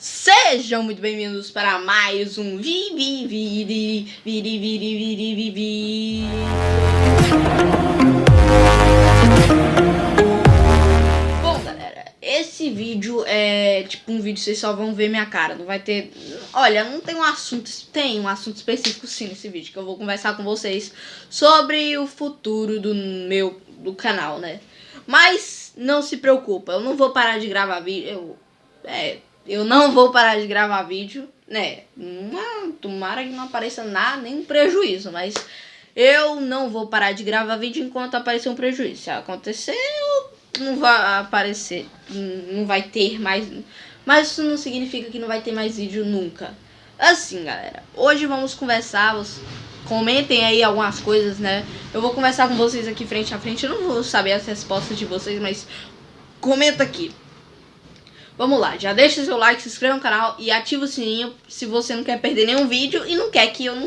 Sejam muito bem-vindos para mais um Vivi Viri Viri Viri Viri Vivi Bom galera, esse vídeo é tipo um vídeo vocês só vão ver minha cara, não vai ter... Olha, não tem um assunto, tem um assunto específico sim nesse vídeo, que eu vou conversar com vocês sobre o futuro do meu, do canal, né? Mas não se preocupa, eu não vou parar de gravar vídeo, eu... É, eu não vou parar de gravar vídeo, né? Uma, tomara que não apareça nada, nenhum prejuízo, mas eu não vou parar de gravar vídeo enquanto aparecer um prejuízo. Se acontecer, não vai aparecer, não vai ter mais. Mas isso não significa que não vai ter mais vídeo nunca. Assim, galera, hoje vamos conversar, comentem aí algumas coisas, né? Eu vou conversar com vocês aqui frente a frente, eu não vou saber as respostas de vocês, mas comenta aqui. Vamos lá, já deixa seu like, se inscreva no canal e ativa o sininho se você não quer perder nenhum vídeo e não quer que eu não,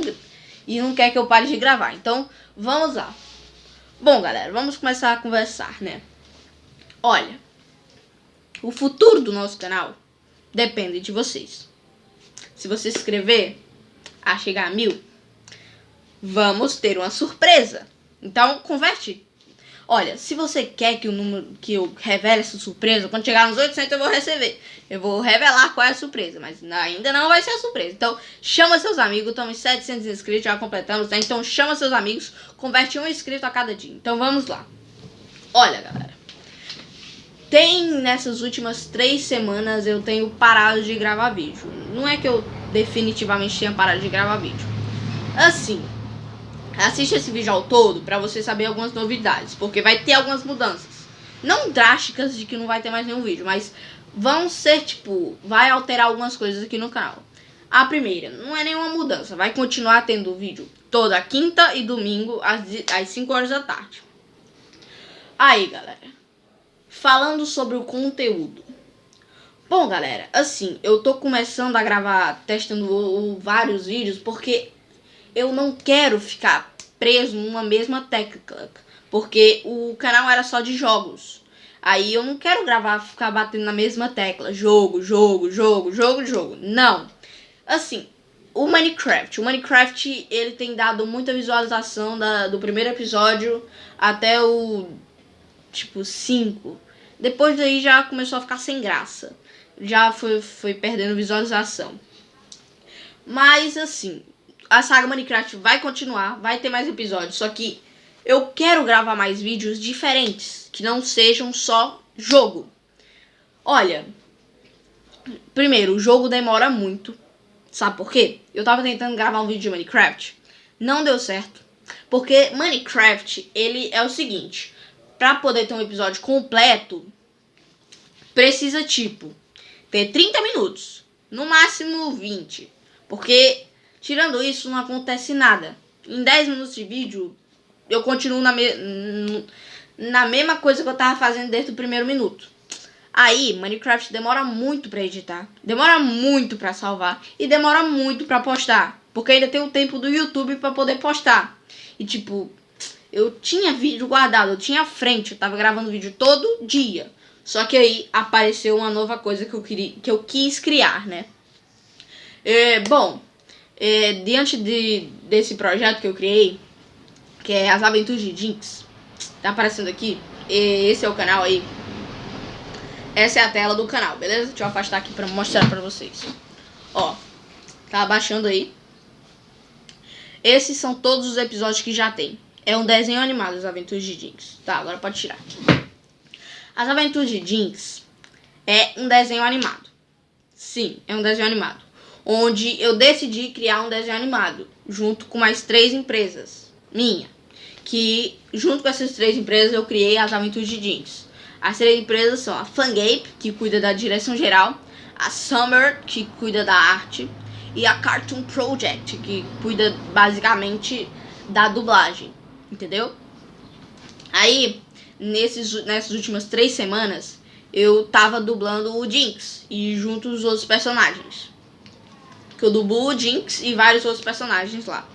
e não quer que eu pare de gravar. Então, vamos lá. Bom, galera, vamos começar a conversar, né? Olha, o futuro do nosso canal depende de vocês. Se você se inscrever a chegar a mil, vamos ter uma surpresa. Então, converte Olha, se você quer que o número que eu revele essa surpresa, quando chegar nos 800 eu vou receber. Eu vou revelar qual é a surpresa, mas ainda não vai ser a surpresa. Então, chama seus amigos, estamos 700 inscritos, já completamos, né? Então, chama seus amigos, converte um inscrito a cada dia. Então, vamos lá. Olha, galera. Tem nessas últimas três semanas eu tenho parado de gravar vídeo. Não é que eu definitivamente tenha parado de gravar vídeo. Assim, Assiste esse vídeo ao todo para você saber algumas novidades, porque vai ter algumas mudanças. Não drásticas de que não vai ter mais nenhum vídeo, mas vão ser, tipo, vai alterar algumas coisas aqui no canal. A primeira, não é nenhuma mudança, vai continuar tendo vídeo toda quinta e domingo às, às 5 horas da tarde. Aí, galera, falando sobre o conteúdo. Bom, galera, assim, eu tô começando a gravar, testando vários vídeos, porque eu não quero ficar preso numa mesma técnica, porque o canal era só de jogos. Aí eu não quero gravar, ficar batendo na mesma tecla, jogo, jogo, jogo, jogo, jogo. Não. Assim, o Minecraft, o Minecraft, ele tem dado muita visualização da, do primeiro episódio até o, tipo, 5. Depois daí já começou a ficar sem graça. Já foi, foi perdendo visualização. Mas, assim, a saga Minecraft vai continuar, vai ter mais episódios, só que eu quero gravar mais vídeos diferentes, que não sejam só jogo. Olha, primeiro, o jogo demora muito, sabe por quê? Eu tava tentando gravar um vídeo de Minecraft, não deu certo, porque Minecraft, ele é o seguinte, pra poder ter um episódio completo, precisa, tipo, ter 30 minutos, no máximo 20, porque Tirando isso, não acontece nada. Em 10 minutos de vídeo, eu continuo na, me na mesma coisa que eu tava fazendo desde o primeiro minuto. Aí, Minecraft demora muito pra editar, demora muito pra salvar e demora muito pra postar. Porque ainda tem o tempo do YouTube pra poder postar. E tipo, eu tinha vídeo guardado, eu tinha frente, eu tava gravando vídeo todo dia. Só que aí apareceu uma nova coisa que eu, queria, que eu quis criar, né? É, bom, é, diante de, desse projeto que eu criei, que é As Aventuras de Jinx, tá aparecendo aqui, esse é o canal aí. Essa é a tela do canal, beleza? Deixa eu afastar aqui pra mostrar pra vocês. Ó, tá abaixando aí. Esses são todos os episódios que já tem. É um desenho animado, As Aventuras de Jinx. Tá, agora pode tirar. As Aventuras de Jinx é um desenho animado. Sim, é um desenho animado onde eu decidi criar um desenho animado, junto com mais três empresas, minha. Que, junto com essas três empresas, eu criei as Aventuras de Jeans. As três empresas são a Fangape, que cuida da direção geral, a Summer, que cuida da arte, e a Cartoon Project, que cuida basicamente da dublagem, entendeu? Aí, nesses, nessas últimas três semanas, eu tava dublando o Jinx e junto os outros personagens que eu dublo o Jinx e vários outros personagens lá.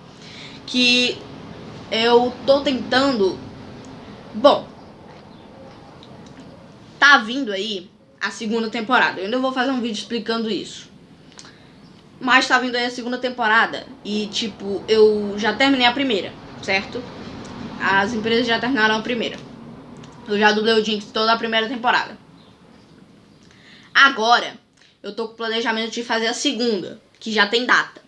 Que eu tô tentando... Bom, tá vindo aí a segunda temporada. Eu ainda vou fazer um vídeo explicando isso. Mas tá vindo aí a segunda temporada. E, tipo, eu já terminei a primeira, certo? As empresas já terminaram a primeira. Eu já dublei o Jinx toda a primeira temporada. Agora, eu tô com o planejamento de fazer a segunda, que já tem data.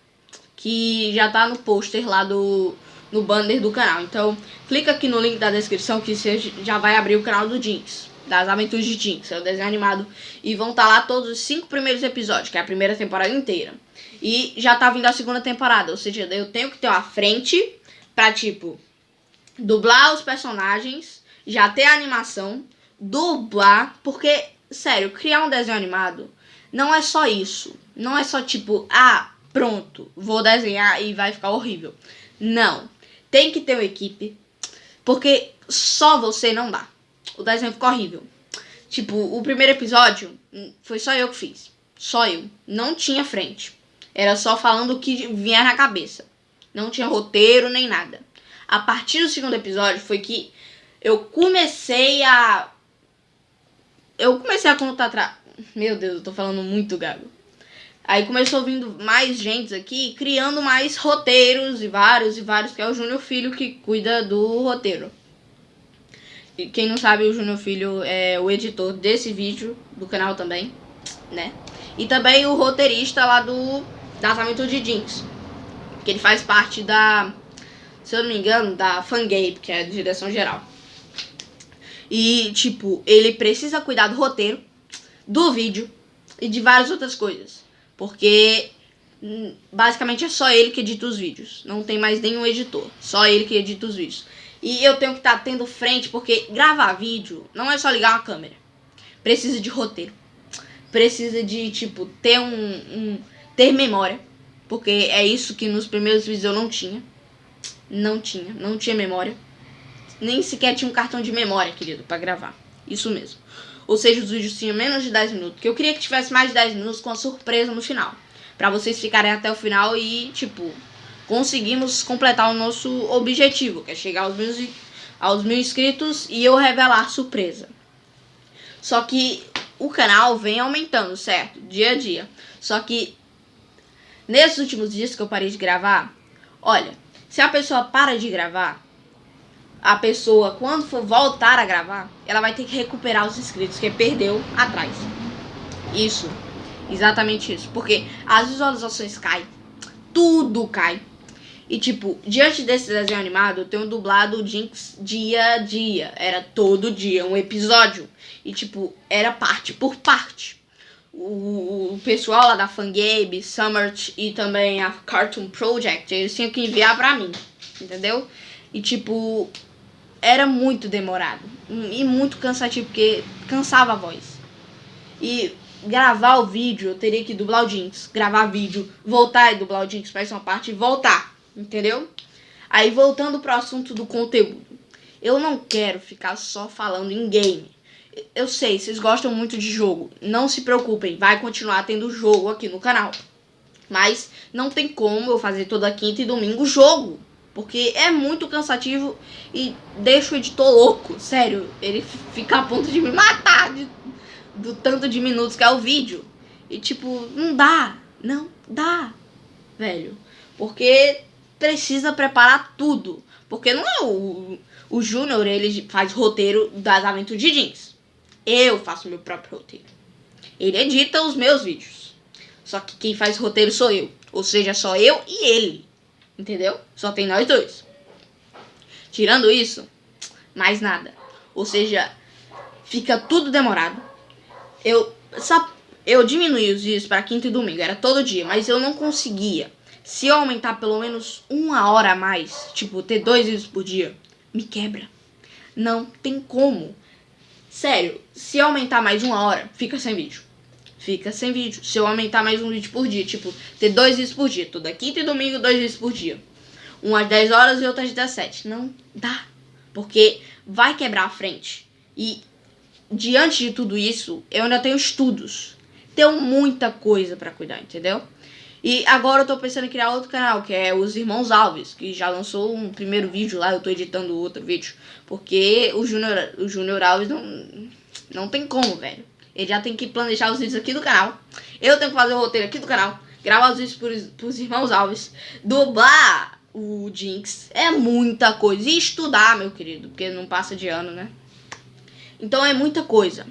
Que já tá no pôster lá do no banner do canal. Então, clica aqui no link da descrição que você já vai abrir o canal do Jinx. Das Aventuras de Jinx, é o desenho animado. E vão estar tá lá todos os cinco primeiros episódios, que é a primeira temporada inteira. E já tá vindo a segunda temporada, ou seja, eu tenho que ter uma frente pra, tipo, dublar os personagens, já ter a animação, dublar, porque, sério, criar um desenho animado não é só isso. Não é só tipo, ah, pronto, vou desenhar e vai ficar horrível. Não. Tem que ter uma equipe, porque só você não dá. O desenho ficou horrível. Tipo, o primeiro episódio hum, foi só eu que fiz. Só eu. Não tinha frente. Era só falando o que vinha na cabeça. Não tinha roteiro nem nada. A partir do segundo episódio foi que eu comecei a. Eu comecei a contar. Tra... Meu Deus, eu tô falando muito gago. Aí começou vindo mais gente aqui, criando mais roteiros e vários e vários, que é o Júnior Filho que cuida do roteiro. E quem não sabe, o Júnior Filho é o editor desse vídeo, do canal também, né? E também o roteirista lá do Tratamento de Jinx, que ele faz parte da se eu não me engano, da Fangape, que é a direção geral. E, tipo, ele precisa cuidar do roteiro, do vídeo e de várias outras coisas. Porque hum, basicamente é só ele que edita os vídeos. Não tem mais nenhum editor. Só ele que edita os vídeos. E eu tenho que estar tá tendo frente, porque gravar vídeo não é só ligar uma câmera. Precisa de roteiro. Precisa de, tipo, ter um, um ter memória. Porque é isso que nos primeiros vídeos eu não tinha. Não tinha, não tinha memória. Nem sequer tinha um cartão de memória, querido, para gravar. Isso mesmo. Ou seja, os vídeos tinham menos de 10 minutos. Que eu queria que tivesse mais de 10 minutos com a surpresa no final. Pra vocês ficarem até o final e, tipo, conseguimos completar o nosso objetivo, que é chegar aos mil, aos mil inscritos e eu revelar surpresa. Só que o canal vem aumentando, certo? Dia a dia. Só que nesses últimos dias que eu parei de gravar, olha, se a pessoa para de gravar, a pessoa, quando for voltar a gravar, ela vai ter que recuperar os inscritos que perdeu atrás. Isso. Exatamente isso. Porque as visualizações caem. Tudo cai. E, tipo, diante desse desenho animado, eu tenho dublado o Jinx dia a dia. Era todo dia, um episódio. E, tipo, era parte por parte o, o pessoal lá da Fangabe, Summert e também a Cartoon Project, eles tinham que enviar pra mim, entendeu? E tipo, era muito demorado e muito cansativo, porque cansava a voz. E gravar o vídeo, eu teria que dublar o Jinx, gravar vídeo, voltar e dublar o Jinx pra essa parte e voltar, entendeu? Aí voltando pro assunto do conteúdo. Eu não quero ficar só falando em game. Eu sei, vocês gostam muito de jogo. Não se preocupem, vai continuar tendo jogo aqui no canal. Mas não tem como eu fazer toda quinta e domingo jogo. Porque é muito cansativo e deixa o editor louco. Sério, ele fica a ponto de me matar de, do tanto de minutos que é o vídeo. E tipo, não dá. Não dá, velho. Porque precisa preparar tudo. Porque não é o, o Júnior, ele faz roteiro das aventuras de jeans. Eu faço meu próprio roteiro. Ele edita os meus vídeos. Só que quem faz roteiro sou eu. Ou seja, só eu e ele. Entendeu? Só tem nós dois. Tirando isso, mais nada. Ou seja, fica tudo demorado. Eu, só, eu diminui os dias para quinta e domingo. Era todo dia, mas eu não conseguia. Se eu aumentar pelo menos uma hora a mais, tipo, ter dois vídeos por dia, me quebra. Não tem como. Sério, se aumentar mais uma hora, fica sem vídeo. Fica sem vídeo. Se eu aumentar mais um vídeo por dia, tipo, ter dois vídeos por dia. Toda quinta e domingo, dois vídeos por dia. Um às 10 horas e outro às 17. Não dá. Porque vai quebrar a frente. E diante de tudo isso, eu ainda tenho estudos. Tenho muita coisa para cuidar, entendeu? E agora eu tô pensando em criar outro canal, que é os Irmãos Alves, que já lançou um primeiro vídeo lá, eu tô editando outro vídeo. Porque o Júnior o Junior Alves não, não tem como, velho. Ele já tem que planejar os vídeos aqui do canal. Eu tenho que fazer o roteiro aqui do canal. Gravar os vídeos pros, pros irmãos Alves. Dublar o Jinx. É muita coisa. E estudar, meu querido. Porque não passa de ano, né? Então é muita coisa.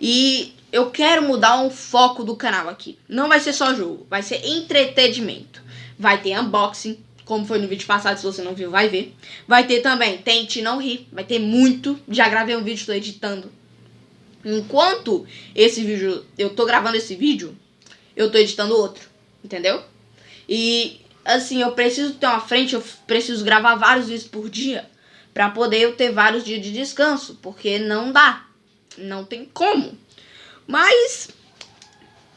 E eu quero mudar um foco do canal aqui. Não vai ser só jogo. Vai ser entretenimento. Vai ter unboxing. Como foi no vídeo passado, se você não viu, vai ver. Vai ter também Tente Não Rir. Vai ter muito. Já gravei um vídeo, estou editando Enquanto esse vídeo, eu tô gravando esse vídeo, eu tô editando outro, entendeu? E assim, eu preciso ter uma frente, eu preciso gravar vários vídeos por dia para poder eu ter vários dias de descanso, porque não dá, não tem como. Mas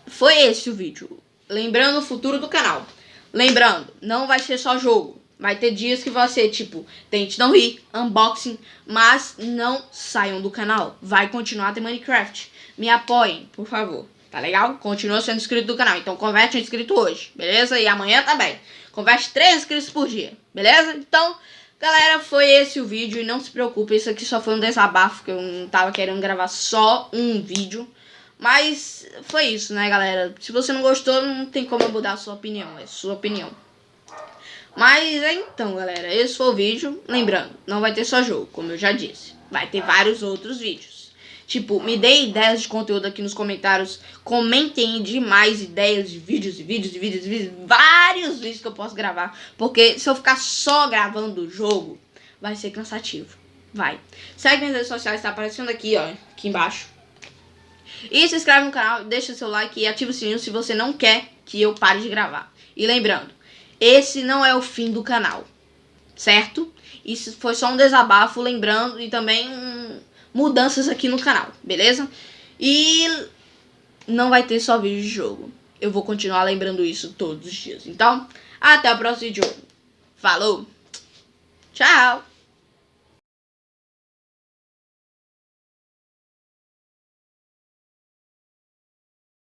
foi esse o vídeo. Lembrando o futuro do canal. Lembrando, não vai ser só jogo. Vai ter dias que você, tipo, tente não rir, unboxing, mas não saiam do canal. Vai continuar ter Minecraft. Me apoiem, por favor. Tá legal? Continua sendo inscrito do canal. Então converte um inscrito hoje, beleza? E amanhã também. Converte 3 inscritos por dia, beleza? Então, galera, foi esse o vídeo. E não se preocupe, isso aqui só foi um desabafo, que eu não tava querendo gravar só um vídeo. Mas foi isso, né, galera? Se você não gostou, não tem como mudar a sua opinião. É sua opinião. Mas é então, galera, esse foi o vídeo. Lembrando, não vai ter só jogo, como eu já disse. Vai ter vários outros vídeos. Tipo, me dê ideias de conteúdo aqui nos comentários. Comentem demais ideias de vídeos e vídeos e vídeos e vídeos. Vários vídeos que eu posso gravar. Porque se eu ficar só gravando o jogo, vai ser cansativo. Vai. Segue minhas redes sociais, tá aparecendo aqui, ó. Aqui embaixo. E se inscreve no canal, deixa seu like e ativa o sininho se você não quer que eu pare de gravar. E lembrando, esse não é o fim do canal, certo? Isso foi só um desabafo, lembrando, e também mudanças aqui no canal, beleza? E não vai ter só vídeo de jogo. Eu vou continuar lembrando isso todos os dias. Então, até o próximo vídeo. Falou! Tchau!